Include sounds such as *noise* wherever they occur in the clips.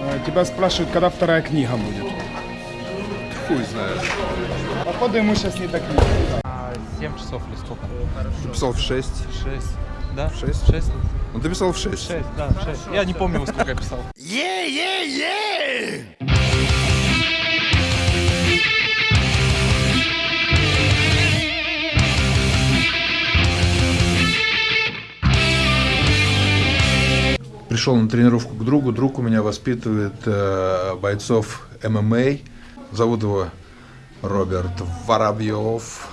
Э, Тебя спрашивают, когда вторая книга будет. Хуй знает. Походу ему сейчас не так не 7 часов или сколько? Ты писал в 6. 6. Да? 6? 6? Ну ты писал в 6. 6, да, 6. Я не помню, во сколько я писал. Пришел на тренировку к другу. Друг у меня воспитывает э, бойцов ММА. Зовут его Роберт Воробьев.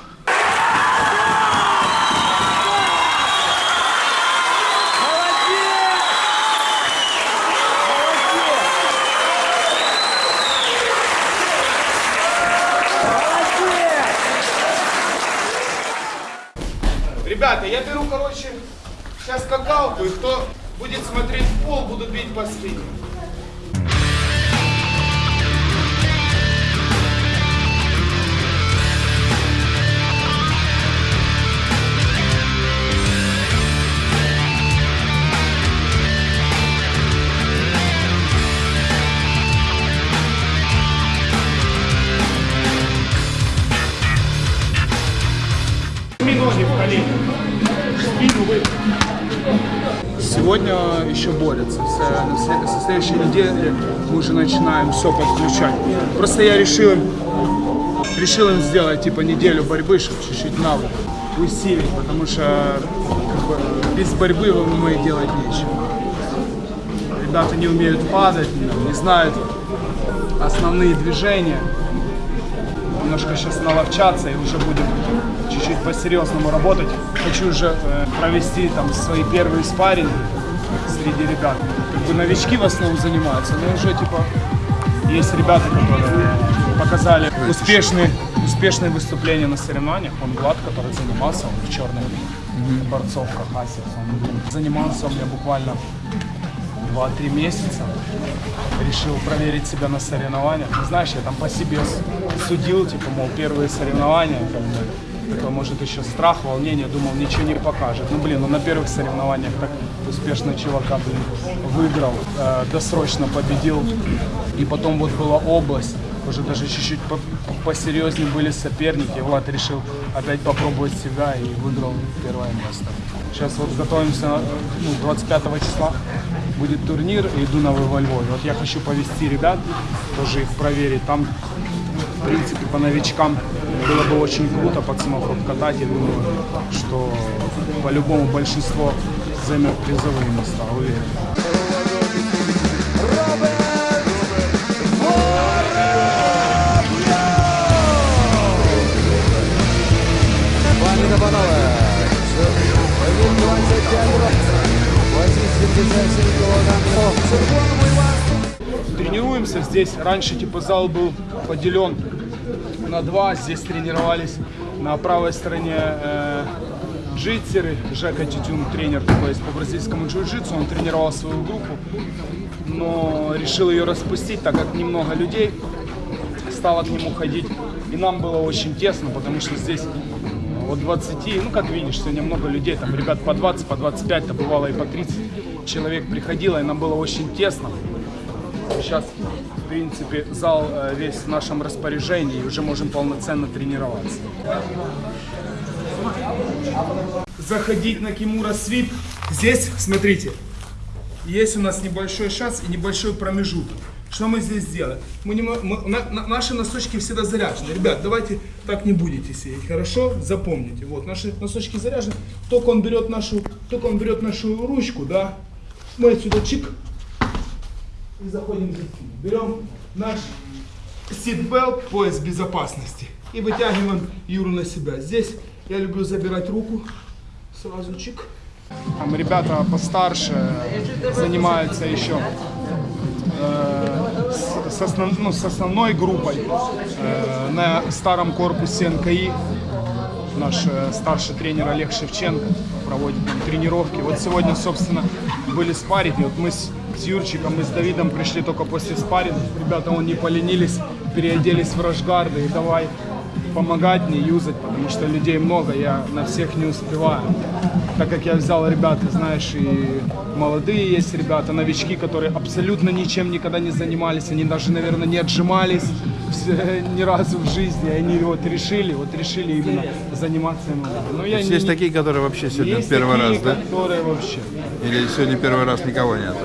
Ребята, я беру, короче, сейчас скакалку, и кто будет смотреть в пол, буду бить по спине. Сегодня еще борется. Со, следующей недели мы уже начинаем все подключать. Просто я решил решил им сделать типа неделю борьбы, чтобы чуть-чуть навык усилить, потому что как бы, без борьбы ММА делать нечего. Ребята не умеют падать, не знают основные движения. Немножко сейчас наловчаться и уже будем чуть-чуть по-серьезному работать. Хочу уже э, провести там свои первые спарринги среди ребят. Как бы новички в основном занимаются, но уже типа есть ребята, которые показали успешные, успешные выступления на соревнованиях. Вон Влад, который занимался, он в черных борцовках Asics. Он занимался у меня буквально 2-3 месяца. Решил проверить себя на соревнованиях. Знаешь, я там по себе судил, типа, мол, первые соревнования, как бы, такой, может, еще страх, волнение, думал, ничего не покажет. Ну, блин, ну на первых соревнованиях так успешно чувака, блин, выиграл, э, досрочно победил. И потом вот была область, уже даже чуть-чуть по- посерьезнее были соперники. Влад решил опять попробовать себя и выиграл первое место. Сейчас вот готовимся, ну, 25 числа будет турнир, иду на во Львове. Вот я хочу повести ребят, тоже их проверить. Там, в принципе, по новичкам было бы очень круто пацанов обкатать. Я думаю, что по-любому большинство займет призовые места, уверен. Пані та панове, він 25 років, 87 кілограмів. Червоному Івану. Тренируемся здесь. Раньше типа зал был поделен на два. Здесь тренировались на правой стороне э, джитсеры. Жека Тютюн, тренер такой есть по бразильскому джиу-джитсу. Он тренировал свою группу, но решил ее распустить, так как немного людей стало к нему ходить. И нам было очень тесно, потому что здесь от 20, ну как видишь, сегодня много людей, там ребят по 20, по 25, то бывало и по 30 человек приходило, и нам было очень тесно. Сейчас, принципе, зал э, весь в нашем распоряжении, и уже можем полноценно тренироваться. Заходить на Кимура Свит. Здесь, смотрите, есть у нас небольшой шанс и небольшой промежуток. Что мы здесь делаем? Мы немо- мы- на- на- наши носочки всегда заряжены. Ребят, давайте так не будете сидеть, хорошо? Запомните. Вот, наши носочки заряжены. Только он берет нашу, только он берет нашу ручку, да, мы отсюда чик и заходим за спину. Берем наш ситбелт, пояс безопасности и вытягиваем Юру на себя. Здесь я люблю забирать руку, сразу чик. Там ребята постарше занимаются еще э, с, основ- ну, с основной группой э, на старом корпусе НКИ. Наш э, старший тренер Олег Шевченко проводит там тренировки. Вот сегодня, собственно, были спарринги. Вот мы с, с Юрчиком, мы с Давидом пришли только после спарринга. Ребята, он не поленились, переоделись в рашгарды и давай помогать мне юзать, потому что людей много, я на всех не успеваю. Так как я взял ребят, ты знаешь, и молодые есть ребята, новички, которые абсолютно ничем никогда не занимались, они даже, наверное, не отжимались *laughs* ни разу в жизни, они вот решили, вот решили именно заниматься ММА. Но я Есть, не- такие, которые вообще сегодня есть первый такие, раз, да? которые вообще. Или сегодня первый раз никого нет?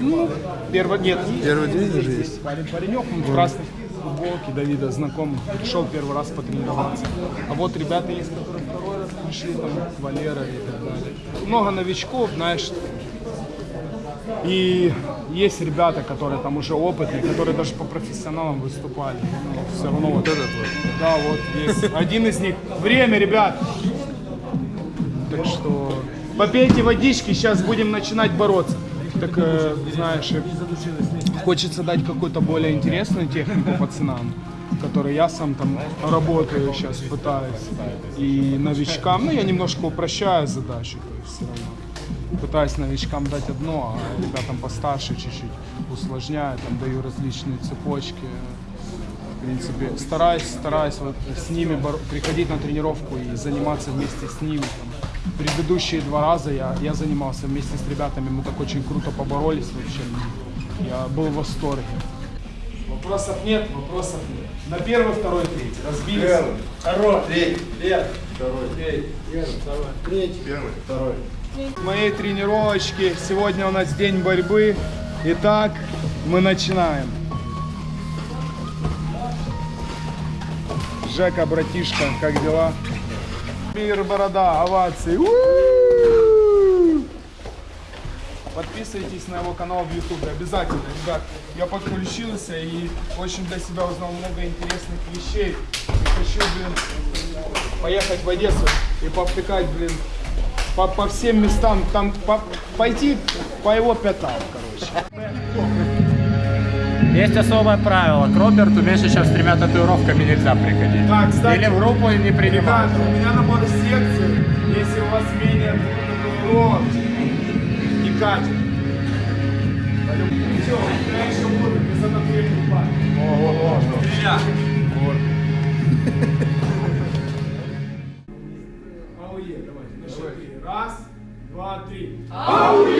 Ну, первый, нет, Первый день уже есть? Парень, паренек, он в красной футболке Давида знакомый, пришел первый раз потренироваться. А вот ребята есть, которые второй раз пришли, там, Валера и так далее. Много новичков, знаешь. И есть ребята, которые там уже опытные, которые даже по профессионалам выступали. Но все равно вот этот вот. Да, вот есть. Один из них. Время, ребят! Так что попейте водички, сейчас будем начинать бороться. Так, э, знаешь, хочется дать какую-то более интересную технику пацанам, которой я сам там работаю сейчас, пытаюсь. И новичкам, ну я немножко упрощаю задачу, то есть все равно. Пытаюсь новичкам дать одно, а ребятам постарше чуть-чуть усложняю, там даю различные цепочки. В принципе, стараюсь, стараюсь вот с ними приходить на тренировку и заниматься вместе с ними. Там. Предыдущие два раза я, я занимался вместе с ребятами, мы так очень круто поборолись вообще. Я был в восторге. Вопросов нет, вопросов нет. На первый, второй, третий. Разбились. Второй. Третий. Первый. Второй. Третий. Первый, второй. Третий. Первый. Второй. Моей тренировочки. Сегодня у нас день борьбы. Итак, мы начинаем. Жека, братишка, как дела? Мир, борода, овации. У-у-у! Подписывайтесь на его канал в YouTube, обязательно, ребят. Я подключился и очень для себя узнал много интересных вещей. Хочу, блин, поехать в Одессу и повтыкать, блин, по, по всем местам, там по- пойти по его пятам, короче. Есть особое правило. К Роберту меньше, чем с тремя татуировками нельзя приходить. А, кстати, Или в группу не принимают. Ребята, у меня набор секции. Если у вас менее татуировок, не катит. Все, я еще буду без татуировки парень. Ауе, давайте, на счет три. Раз, два, три. теплая,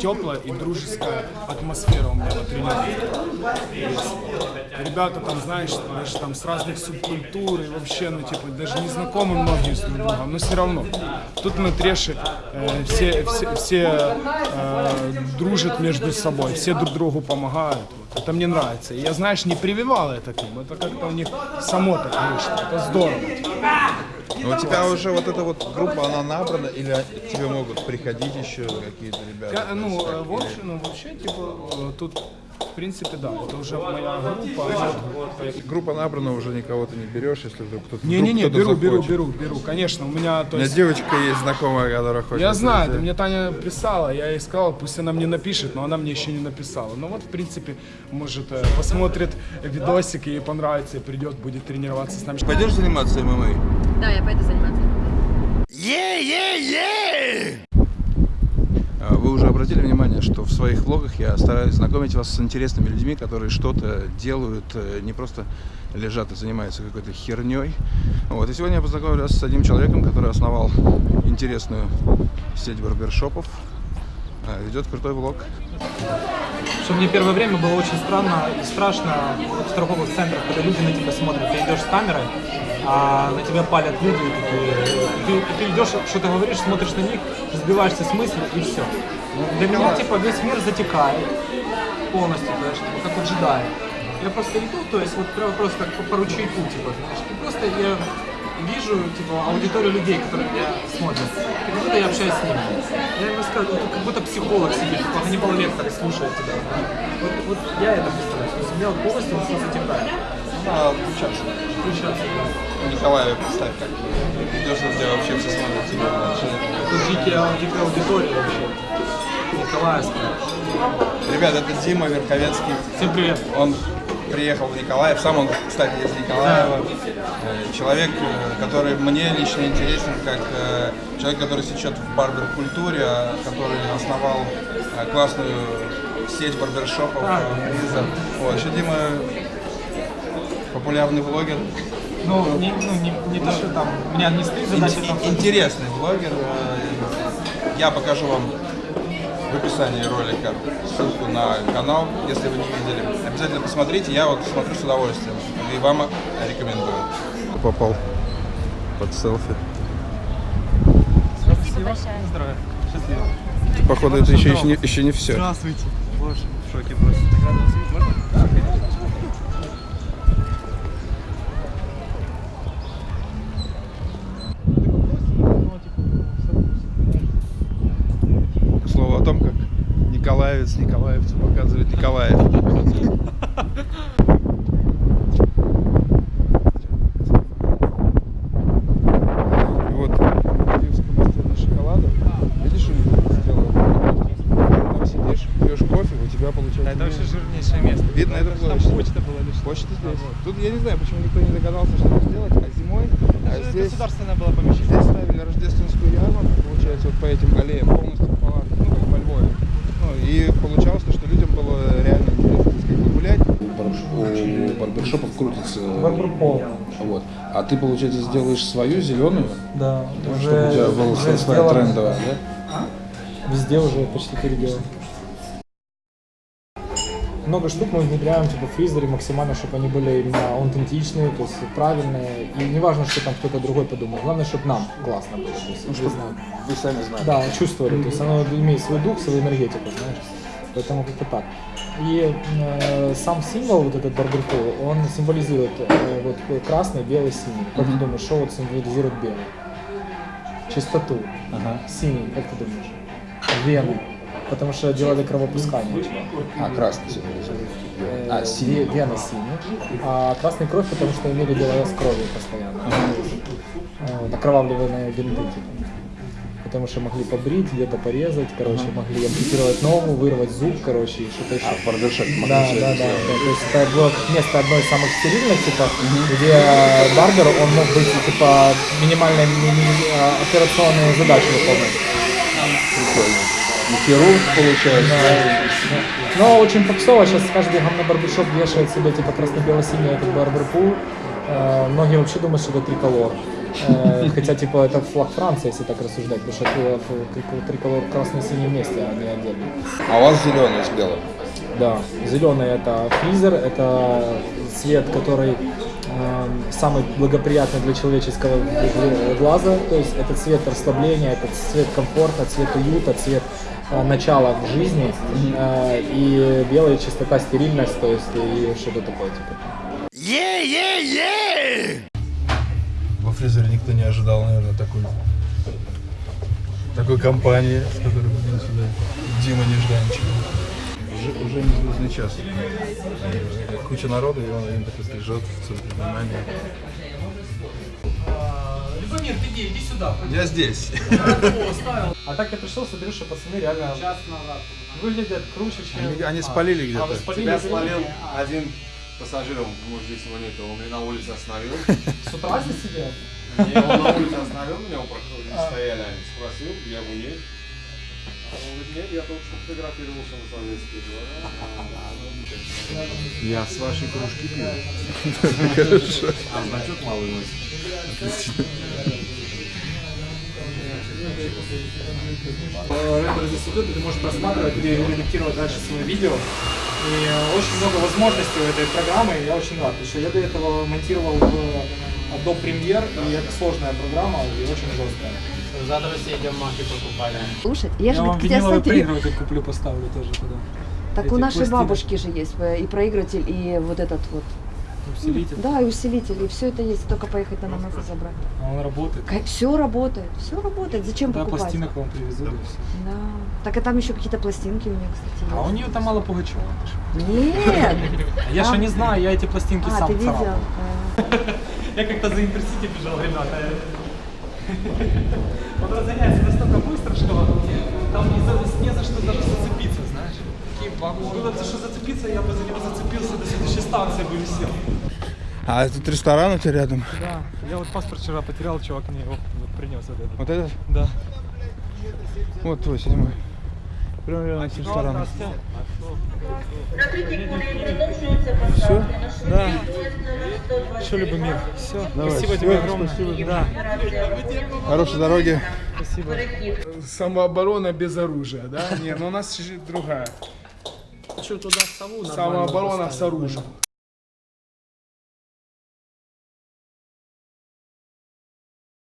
теплая и дружеская атмосфера у меня на тренировке. Ребята там, знаешь, даже там с разных субкультур и вообще, ну типа, даже не знакомы многие с друг другом, но все равно. Тут на треши э, все, все, все э, дружат между собой, все друг другу помогают. Вот. Это мне нравится. И я, знаешь, не прививал это к ним, это как-то у них само так вышло. Это здорово. Ну, у тебя уже вот эта вот группа, она набрана, или к тебе могут приходить еще какие-то ребята? Ка- Ну, э, в общем, ну, вообще, типа, э, тут, в принципе, да, это уже моя группа. Группа набрана, уже никого ты не берешь, если вдруг кто-то Не-не-не, вдруг кто-то беру, беру, захочет. беру, беру, конечно, у меня, то У меня есть, девочка есть знакомая, которая хочет. я знаю, ты мне Таня писала, я ей сказал, пусть она мне напишет, но она мне еще не написала. Ну вот, в принципе, может, э, посмотрит видосик, ей понравится, и придет, будет тренироваться с нами. Пойдешь заниматься ММА? Да, я пойду заниматься. А Вы уже обратили внимание, что в своих влогах я стараюсь знакомить вас с интересными людьми, которые что-то делают, э, не просто лежат и занимаются какой-то херней. Вот. И сегодня я познакомлю вас с одним человеком, который основал интересную сеть барбершопов, ведет крутой влог. Что мне первое время было очень странно и страшно в торговых центрах, когда люди на тебя смотрят. Ты идешь с камерой, а на тебя палят люди, и ты, и ты идешь, что-то говоришь, смотришь на них, сбиваешься с мысли и все. Для меня типа весь мир затекает полностью, знаешь, типа, как у джедая. Я просто иду, то есть вот прям просто как по, по ручейку, типа, знаешь, и просто я вижу, типа, аудиторию людей, которые меня смотрят, как будто я общаюсь с ними. Я им рассказываю, ну, как будто психолог сидит, как Ганнибал Лектор слушает тебя. Вот, вот я это представляю, то есть у меня вот полностью все затекает. Надо включаться. Включаться, да. Николая представь, как идешь, на тебя вообще все смотрят. тебя, Тут дикая, дикая аудитория вообще. Николаевская. Ребят, это Дима Верховенский. Всем привет. Он приехал в Николаев. Сам он, кстати, из Николаева. Э, Человек, э, который мне лично интересен, как э, человек, который сечет в барбер-культуре, а который основал классную сеть барбершопов э, Лиза. Вот. Еще Дима популярный блогер. Ну, не, ну, не, не то, что там, у меня не стоит задача там... Ин- Интересный блогер. Я покажу вам в описании ролика ссылку на канал, если вы не видели. Обязательно посмотрите, я вот смотрю с удовольствием. И вам рекомендую. Попал под селфи. Спасибо большое. Здравия. Счастливо. Походу, это еще, еще, не, еще не все. Здравствуйте. Боже, в шоке просто. К слову о том, как Николаевец Николаевцу показывает Николаев. Вот мастере шоколада, видишь? Там сидишь, пьешь кофе, у тебя получается... Это вообще жирнейшее место. Видно, это площадь. почта была лишь. Почта здесь. Тут я не знаю, почему никто не догадался что-то сделать, а зимой а здесь, Государственное было помещение. здесь ставили рождественскую ярмарку, получается, вот по этим аллеям полностью палатки, ну, как во Львове. Ну, и получалось, то, что людям было реально интересно как бы гулять. У барбершопов крутится... Барберпол. Вот. А ты, получается, сделаешь свою зеленую, Да, чтобы у тебя была уже трендовая, да? Везде уже почти переделано. Много штук мы внедряем типа в фризере максимально, чтобы они были именно аутентичные, то есть правильные. И не важно, что там кто-то другой подумал. Главное, чтобы нам классно было. То есть, чтобы знаю. Вы сами знаете. Да, чувствовали. То есть оно имеет свой дух, свою энергетику, знаешь. Поэтому как-то так. И э, сам символ, вот этот барберпол, он символизирует э, вот красный, белый, синий. Как ты думаешь, что вот символизирует белый? Чистоту. Синий, как ты думаешь? Вены. Потому что делали кровопускание. А, красный символизирует. Э, А, синий. ве- Вены синие. А красный кровь, потому что имели дело с кровью постоянно. Вот, окровавленные бинты. типа. Потому что могли побрить, где-то порезать, короче, могли ампутировать ногу, вырвать зуб, короче, и что-то еще. А, могли Да, да, да, да. То есть это было место одной из самых стерильных, типа, где э, барбер, он мог быть, типа, минимальные ми- ми- э, операционные задачи выполнять. Прикольно. И хирург, получается. Но очень попсово, сейчас каждый говно барбершоп вешает себе, типа, красно-бело-синий этот barber pole. Э, многие вообще думают, что это триколор. Э, *laughs* Хотя, типа, это флаг Франции, если так рассуждать, потому что триколор красный-синий вместе, а не отдельно. А у вас зеленый с белым. Да, зеленый это фризер, это цвет, который эм, самый благоприятный для человеческого гл- глаза, то есть это цвет расслабления, это цвет комфорта, цвет уюта, цвет э, начала в жизни, Э, и белая чистота, стерильность, то есть и что-то такое типа. Во фрезере никто не ожидал, наверное, такой, такой компании, с которой мы сюда. Дима Нежданчик. Уже, уже не звездный час. Куча народу, и он один такой стрижет в центре Любомир, ты где? Иди сюда. Я здесь. А так я пришел, смотрю, что пацаны реально выглядят круче, чем... Они, они спалили А, вы где-то. спалили? Тебя спалил один пассажир, он, может, здесь его нет, он меня на улице остановил. *laughs* С утра здесь сидел? И он на улице остановил меня, он проходил, здесь стояли они. Спросил? А Он говорит, нет, я только что фотографировался на советские Я с вашей кружки пью. А *laughs* значок малый носит. Рэпер здесь идет, и ты можешь просматривать или редактировать дальше свое видео. И очень много возможностей у этой программы, и я очень рад, что я до этого монтировал в Adobe Premiere, и это сложная программа и очень жесткая. Завтра все идем маки покупали. Слушай, я же вам говорит, к тебе виниловый смотрю. проигрыватель куплю, поставлю тоже туда. Так эти у нашей пластины. бабушки же есть э, и проигрыватель, и вот этот вот. Усилитель. Да, и усилитель, и все это есть, только поехать на нас и забрать. А он работает. Все работает, все работает. Зачем Да, покупать? пластинок вам привезут. и всё. Да. Так и там еще какие-то пластинки у меня, кстати, А у есть. нее там мало Пугачева. Нет! *laughs* А Я А? же не знаю, я эти пластинки А, сам ты видел? А. *laughs* Я как-то за Интерсити бежал, ребята. Он *laughs* разгоняется настолько быстро, что там не за, не за что даже зацепиться, знаешь. Такие Было за что зацепиться, я бы за него зацепился, до следующей станции бы висел. А тут ресторан у тебя рядом. Да, я вот паспорт вчера потерял, чувак мне его принес вот этот. Вот этот? Да. Вот твой седьмой. Прямо рядом с рестораном. Все? Да. Что либо мир. Все. Давай, Спасибо тебе огромное. спасибо. Да. Хорошей дороги. Спасибо. Самооборона без оружия, да? Не, ну у нас другая. Что туда сову? Самооборона с оружием.